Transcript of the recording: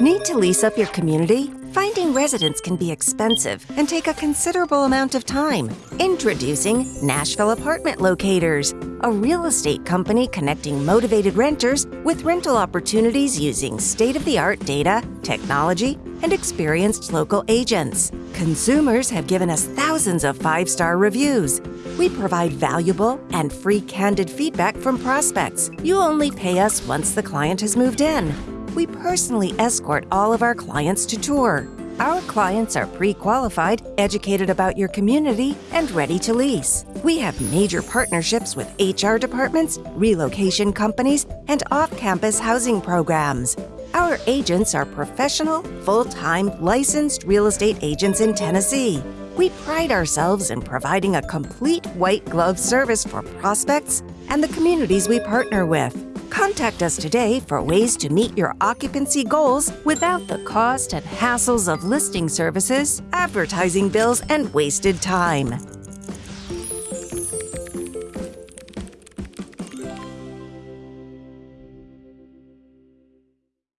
Need to lease up your community? Finding residents can be expensive and take a considerable amount of time. Introducing Nashville Apartment Locators, a real estate company connecting motivated renters with rental opportunities using state of the art data, technology, and experienced local agents. Consumers have given us thousands of five star reviews. We provide valuable and free candid feedback from prospects. You only pay us once the client has moved in we personally escort all of our clients to tour. Our clients are pre qualified, educated about your community, and ready to lease. We have major partnerships with HR departments, relocation companies, and off campus housing programs. Our agents are professional, full time, licensed real estate agents in Tennessee. We pride ourselves in providing a complete white glove service for prospects and the communities we partner with. Contact us today for ways to meet your occupancy goals without the cost and hassles of listing services, advertising bills, and wasted time.